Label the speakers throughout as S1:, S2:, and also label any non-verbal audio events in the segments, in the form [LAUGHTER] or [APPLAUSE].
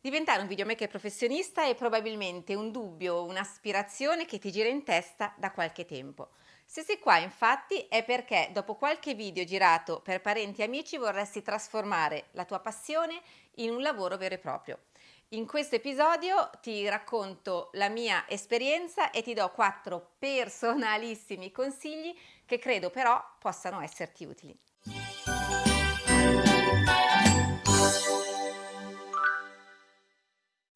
S1: Diventare un videomaker professionista è probabilmente un dubbio, un'aspirazione che ti gira in testa da qualche tempo. Se sei qua infatti è perché dopo qualche video girato per parenti e amici vorresti trasformare la tua passione in un lavoro vero e proprio. In questo episodio ti racconto la mia esperienza e ti do quattro personalissimi consigli che credo però possano esserti utili.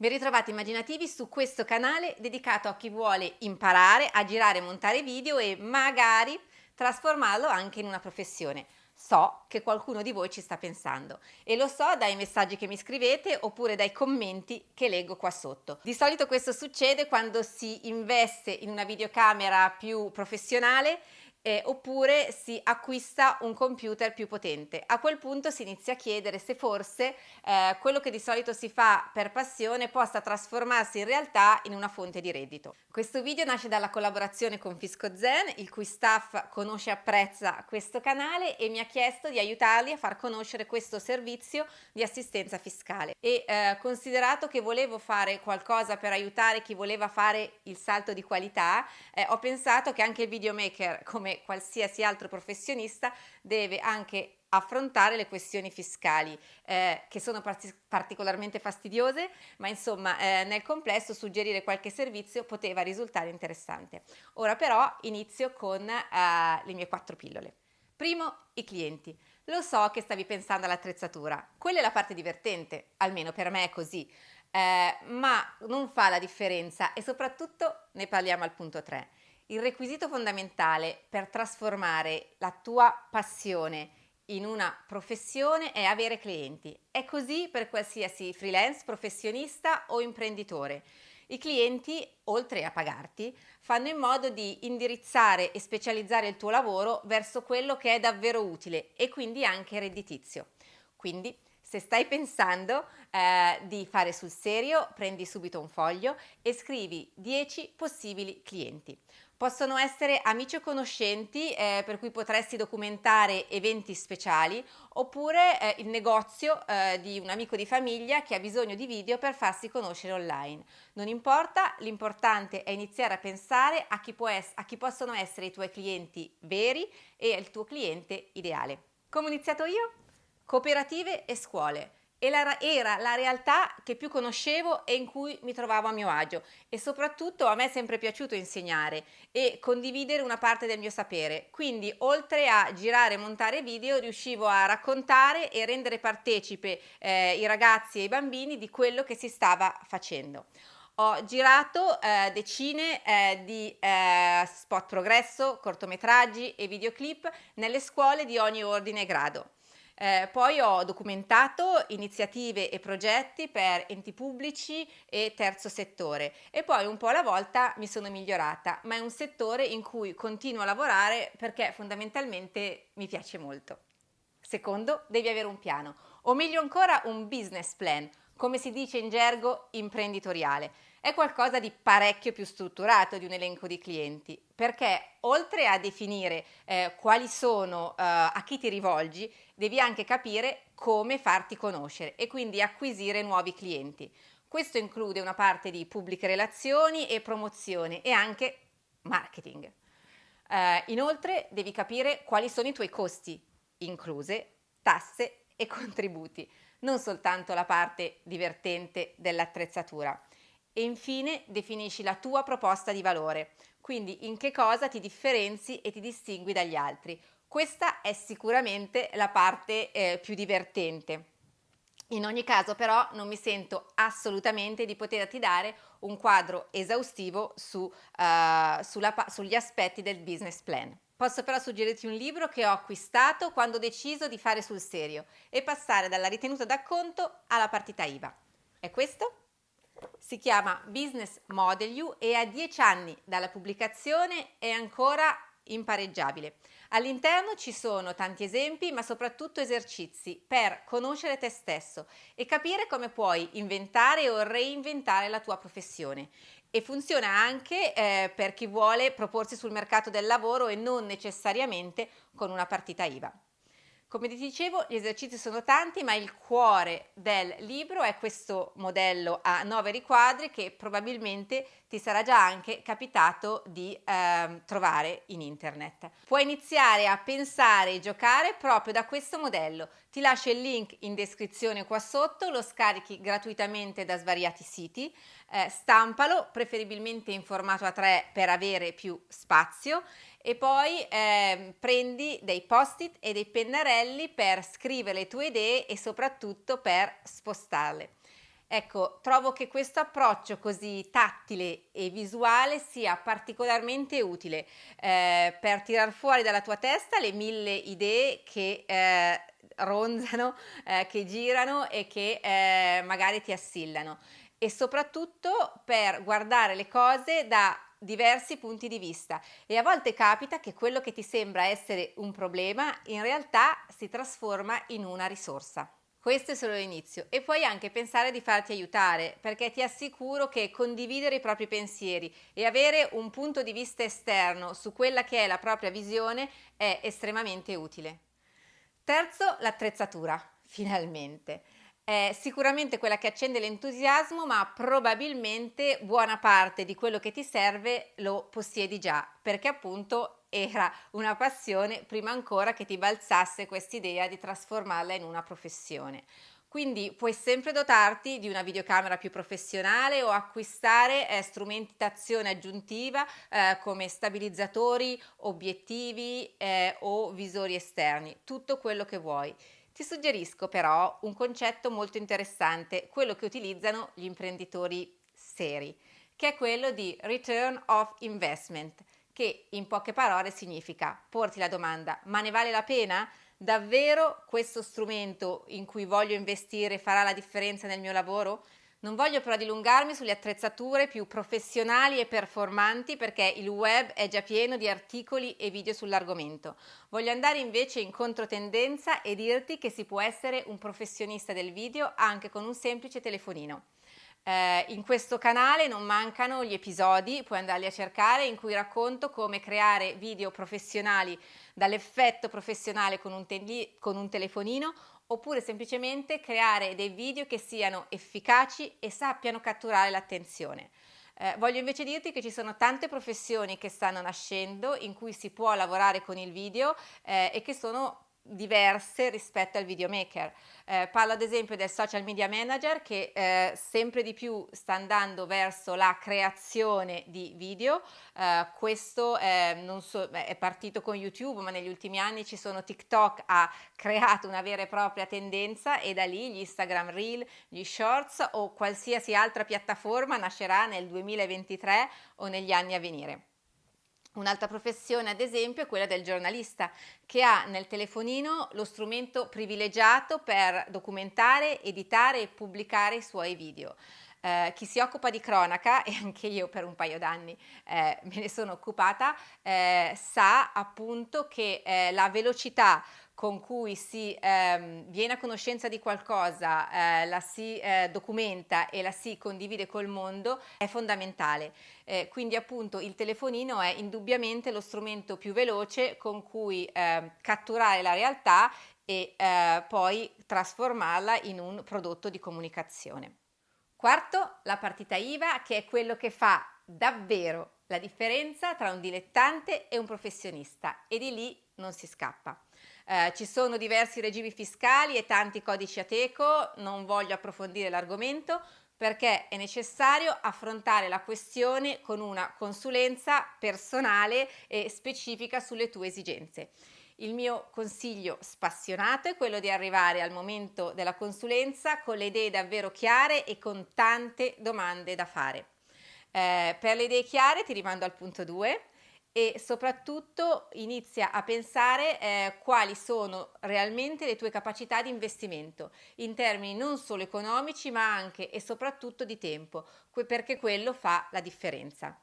S1: Ben ritrovati immaginativi su questo canale dedicato a chi vuole imparare a girare e montare video e magari trasformarlo anche in una professione. So che qualcuno di voi ci sta pensando e lo so dai messaggi che mi scrivete oppure dai commenti che leggo qua sotto. Di solito questo succede quando si investe in una videocamera più professionale eh, oppure si acquista un computer più potente. A quel punto si inizia a chiedere se forse eh, quello che di solito si fa per passione possa trasformarsi in realtà in una fonte di reddito. Questo video nasce dalla collaborazione con Fisco Zen, il cui staff conosce e apprezza questo canale e mi ha chiesto di aiutarli a far conoscere questo servizio di assistenza fiscale. E eh, considerato che volevo fare qualcosa per aiutare chi voleva fare il salto di qualità, eh, ho pensato che anche il videomaker come come qualsiasi altro professionista deve anche affrontare le questioni fiscali eh, che sono part particolarmente fastidiose ma insomma eh, nel complesso suggerire qualche servizio poteva risultare interessante. Ora però inizio con eh, le mie quattro pillole. Primo i clienti. Lo so che stavi pensando all'attrezzatura. Quella è la parte divertente almeno per me è così. Eh, ma non fa la differenza e soprattutto ne parliamo al punto 3 il requisito fondamentale per trasformare la tua passione in una professione è avere clienti. È così per qualsiasi freelance, professionista o imprenditore. I clienti, oltre a pagarti, fanno in modo di indirizzare e specializzare il tuo lavoro verso quello che è davvero utile e quindi anche redditizio. Quindi, se stai pensando eh, di fare sul serio, prendi subito un foglio e scrivi 10 possibili clienti. Possono essere amici o conoscenti eh, per cui potresti documentare eventi speciali oppure eh, il negozio eh, di un amico di famiglia che ha bisogno di video per farsi conoscere online. Non importa, l'importante è iniziare a pensare a chi, a chi possono essere i tuoi clienti veri e il tuo cliente ideale. Come ho iniziato io? Cooperative e scuole era la realtà che più conoscevo e in cui mi trovavo a mio agio. E soprattutto a me è sempre piaciuto insegnare e condividere una parte del mio sapere. Quindi oltre a girare e montare video riuscivo a raccontare e rendere partecipe eh, i ragazzi e i bambini di quello che si stava facendo. Ho girato eh, decine eh, di eh, spot progresso, cortometraggi e videoclip nelle scuole di ogni ordine e grado. Eh, poi ho documentato iniziative e progetti per enti pubblici e terzo settore e poi un po' alla volta mi sono migliorata, ma è un settore in cui continuo a lavorare perché fondamentalmente mi piace molto. Secondo, devi avere un piano, o meglio ancora un business plan, come si dice in gergo imprenditoriale è qualcosa di parecchio più strutturato di un elenco di clienti, perché oltre a definire eh, quali sono, eh, a chi ti rivolgi, devi anche capire come farti conoscere e quindi acquisire nuovi clienti. Questo include una parte di pubbliche relazioni e promozione e anche marketing. Eh, inoltre devi capire quali sono i tuoi costi, incluse tasse e [LAUGHS] contributi, non soltanto la parte divertente dell'attrezzatura e infine definisci la tua proposta di valore, quindi in che cosa ti differenzi e ti distingui dagli altri. Questa è sicuramente la parte eh, più divertente. In ogni caso però non mi sento assolutamente di poterti dare un quadro esaustivo su, uh, sulla, sugli aspetti del business plan. Posso però suggerirti un libro che ho acquistato quando ho deciso di fare sul serio e passare dalla ritenuta d'acconto alla partita IVA. È questo? Si chiama Business Model You e a 10 anni dalla pubblicazione è ancora impareggiabile. All'interno ci sono tanti esempi ma soprattutto esercizi per conoscere te stesso e capire come puoi inventare o reinventare la tua professione e funziona anche eh, per chi vuole proporsi sul mercato del lavoro e non necessariamente con una partita IVA. Come ti dicevo, gli esercizi sono tanti, ma il cuore del libro è questo modello a nove riquadri che probabilmente ti sarà già anche capitato di eh, trovare in internet. Puoi iniziare a pensare e giocare proprio da questo modello. Ti lascio il link in descrizione qua sotto, lo scarichi gratuitamente da svariati siti, eh, stampalo preferibilmente in formato A3 per avere più spazio e poi eh, prendi dei post-it e dei pennarelli per scrivere le tue idee e soprattutto per spostarle. Ecco, trovo che questo approccio così tattile e visuale sia particolarmente utile eh, per tirar fuori dalla tua testa le mille idee che eh, [LAUGHS] ronzano, eh, che girano e che eh, magari ti assillano e soprattutto per guardare le cose da diversi punti di vista e a volte capita che quello che ti sembra essere un problema in realtà si trasforma in una risorsa. Questo è solo l'inizio e puoi anche pensare di farti aiutare perché ti assicuro che condividere i propri pensieri e avere un punto di vista esterno su quella che è la propria visione è estremamente utile. Terzo, l'attrezzatura, [LAUGHS] finalmente è sicuramente quella che accende l'entusiasmo, ma probabilmente buona parte di quello che ti serve lo possiedi già, perché appunto era una passione prima ancora che ti balzasse quest'idea di trasformarla in una professione. Quindi puoi sempre dotarti di una videocamera più professionale o acquistare eh, strumentazione aggiuntiva eh, come stabilizzatori, obiettivi eh, o visori esterni, tutto quello che vuoi. Ti suggerisco però un concetto molto interessante, quello che utilizzano gli imprenditori seri, che è quello di return of investment, che in poche parole significa porti la domanda, ma ne vale la pena? Davvero questo strumento in cui voglio investire farà la differenza nel mio lavoro? Non voglio però dilungarmi sulle attrezzature più professionali e performanti perché il web è già pieno di articoli e video sull'argomento. Voglio andare invece in controtendenza e dirti che si può essere un professionista del video anche con un semplice telefonino. Eh, in questo canale non mancano gli episodi, puoi andarli a cercare, in cui racconto come creare video professionali dall'effetto professionale con un, con un telefonino oppure semplicemente creare dei video che siano efficaci e sappiano catturare l'attenzione. Eh, voglio invece dirti che ci sono tante professioni che stanno nascendo in cui si può lavorare con il video eh, e che sono diverse rispetto al videomaker. Eh, parlo ad esempio del social media manager che eh, sempre di più sta andando verso la creazione di video. Eh, questo so, è partito con YouTube, ma negli ultimi anni ci sono TikTok, ha creato una vera e propria tendenza e da lì gli Instagram Reel, gli Shorts o qualsiasi altra piattaforma nascerà nel 2023 o negli anni a venire. Un'altra professione, ad esempio, è quella del giornalista, che ha nel telefonino lo strumento privilegiato per documentare, editare e pubblicare i suoi video. Eh, chi si occupa di cronaca, [LAUGHS] e anche io per un paio d'anni eh, me ne sono occupata, eh, sa appunto che eh, la velocità con cui si ehm, viene a conoscenza di qualcosa, eh, la si eh, documenta e la si condivide col mondo è fondamentale. Eh, quindi appunto il telefonino è indubbiamente lo strumento più veloce con cui ehm, catturare la realtà e eh, poi trasformarla in un prodotto di comunicazione. Quarto, la partita IVA che è quello che fa davvero la differenza tra un dilettante e un professionista e di lì non si scappa. Eh, ci sono diversi regimi fiscali e tanti codici ateco, non voglio approfondire l'argomento perché è necessario affrontare la questione con una consulenza personale e specifica sulle tue esigenze. Il mio consiglio spassionato è quello di arrivare al momento della consulenza con le idee davvero chiare e con tante domande da fare. Eh, per le idee chiare ti rimando al punto 2 e soprattutto inizia a pensare eh, quali sono realmente le tue capacità di investimento in termini non solo economici ma anche e soprattutto di tempo, perché quello fa la differenza.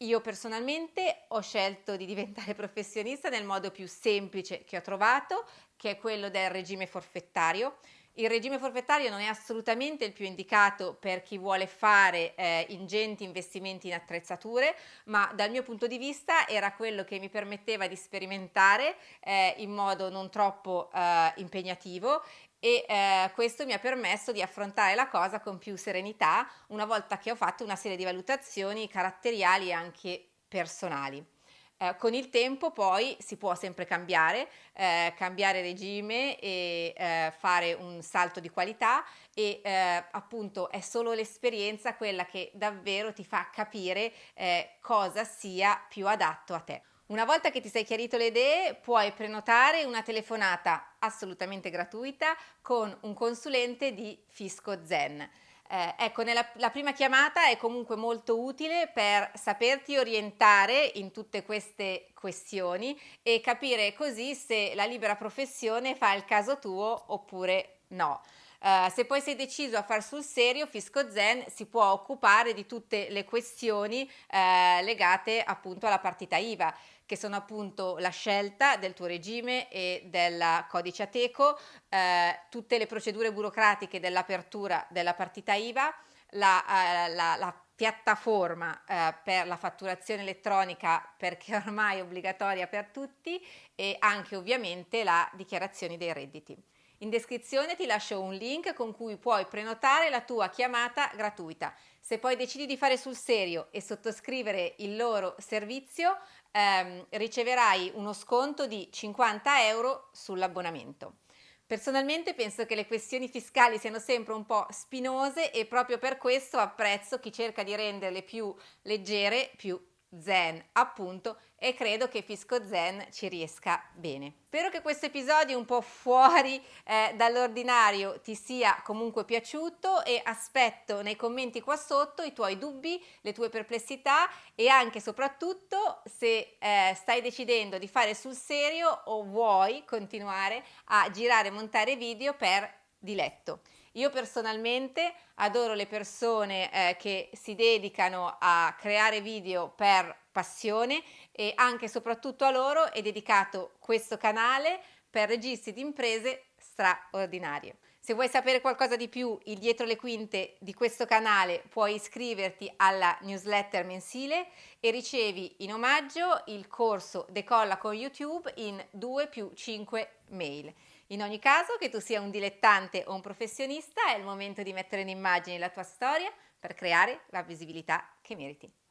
S1: Io personalmente ho scelto di diventare [LAUGHS] professionista nel modo più semplice che ho trovato, che è quello del regime forfettario Il regime forfettario non è assolutamente il più indicato per chi vuole fare eh, ingenti investimenti in attrezzature, ma dal mio punto di vista era quello che mi permetteva di sperimentare eh, in modo non troppo eh, impegnativo e eh, questo mi ha permesso di affrontare la cosa con più serenità una volta che ho fatto una serie di valutazioni caratteriali e anche personali. Eh, con il tempo poi si può sempre cambiare, eh, cambiare regime e eh, fare un salto di qualità e eh, appunto è solo l'esperienza quella che davvero ti fa capire eh, cosa sia più adatto a te. Una volta che ti sei chiarito le idee, puoi prenotare una telefonata assolutamente gratuita con un consulente di Fisco Zen. Eh, ecco, nella, la prima chiamata è comunque molto utile per saperti orientare in tutte queste questioni e capire così se la libera professione fa il caso tuo oppure no. Uh, se poi sei deciso a far sul serio, Fisco Zen si può occupare di tutte le questioni uh, legate appunto alla partita IVA che sono appunto la scelta del tuo regime e del codice Ateco, eh, tutte le procedure burocratiche dell'apertura della partita IVA, la, eh, la, la piattaforma eh, per la fatturazione elettronica perché [LAUGHS] ormai è obbligatoria per tutti e anche ovviamente la dichiarazione dei redditi. In descrizione ti lascio un link con cui puoi prenotare la tua chiamata gratuita. Se poi decidi di fare sul serio e sottoscrivere il loro servizio, ehm, riceverai uno sconto di 50 euro sull'abbonamento. Personalmente penso che le questioni fiscali siano sempre un po' spinose e proprio per questo apprezzo chi cerca di renderle più leggere, più zen appunto e credo che Fisco Zen ci riesca bene. Spero che questo episodio un po' fuori eh, dall'ordinario ti sia comunque piaciuto e aspetto nei commenti qua sotto i tuoi dubbi, le tue perplessità e anche soprattutto se eh, stai decidendo di fare sul serio o vuoi continuare a girare e montare video per diletto. Io personalmente adoro le persone eh, che si dedicano a creare video per passione e anche e soprattutto a loro è dedicato questo canale per registi di imprese straordinarie. Se vuoi sapere qualcosa di più, il dietro le quinte di questo canale, puoi iscriverti alla newsletter mensile e ricevi in omaggio il corso Decolla con YouTube in 2 più 5 mail. In ogni caso, che tu sia un dilettante o un professionista, è il momento di mettere in immagine la tua storia per creare la visibilità che meriti.